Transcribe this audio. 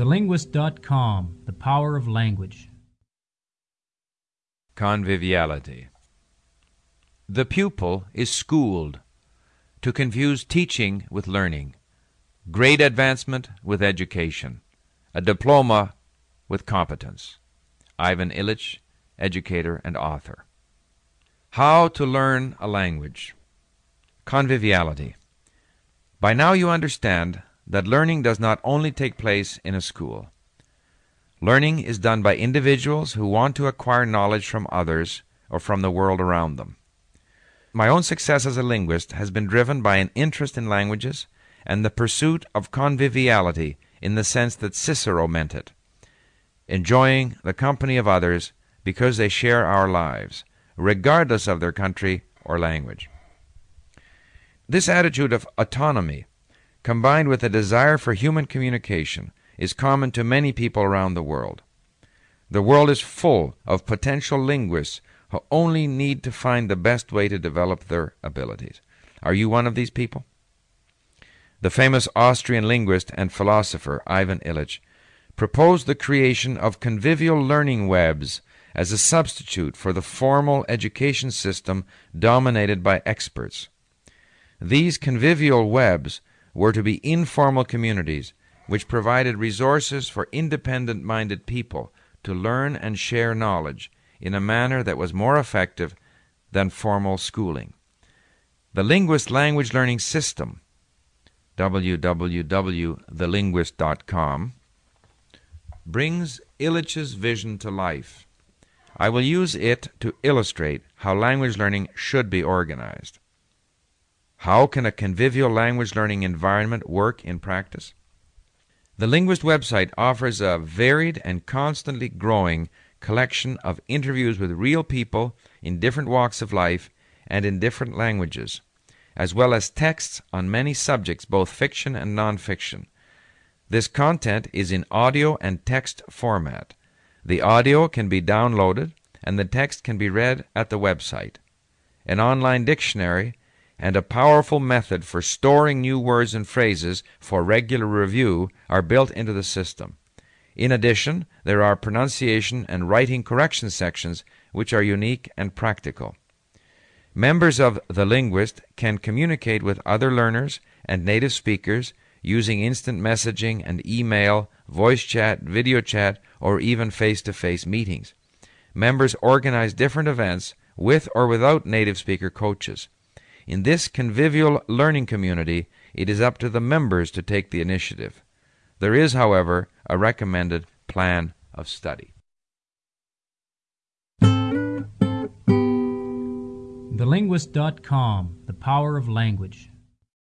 TheLinguist.com The Power of Language. Conviviality. The pupil is schooled to confuse teaching with learning, grade advancement with education, a diploma with competence. Ivan Illich, educator and author. How to learn a language. Conviviality. By now you understand that learning does not only take place in a school. Learning is done by individuals who want to acquire knowledge from others or from the world around them. My own success as a linguist has been driven by an interest in languages and the pursuit of conviviality in the sense that Cicero meant it, enjoying the company of others because they share our lives, regardless of their country or language. This attitude of autonomy, combined with a desire for human communication, is common to many people around the world. The world is full of potential linguists who only need to find the best way to develop their abilities. Are you one of these people? The famous Austrian linguist and philosopher Ivan Illich proposed the creation of convivial learning webs as a substitute for the formal education system dominated by experts. These convivial webs were to be informal communities which provided resources for independent minded people to learn and share knowledge in a manner that was more effective than formal schooling. The Linguist Language Learning System, www.thelinguist.com, brings Illich's vision to life. I will use it to illustrate how language learning should be organized. How can a convivial language learning environment work in practice? The Linguist website offers a varied and constantly growing collection of interviews with real people in different walks of life and in different languages, as well as texts on many subjects, both fiction and nonfiction. This content is in audio and text format. The audio can be downloaded and the text can be read at the website. An online dictionary and a powerful method for storing new words and phrases for regular review are built into the system. In addition, there are pronunciation and writing correction sections which are unique and practical. Members of The Linguist can communicate with other learners and native speakers using instant messaging and email, voice chat, video chat, or even face to face meetings. Members organize different events with or without native speaker coaches. In this convivial learning community, it is up to the members to take the initiative. There is, however, a recommended plan of study. TheLinguist.com The Power of Language.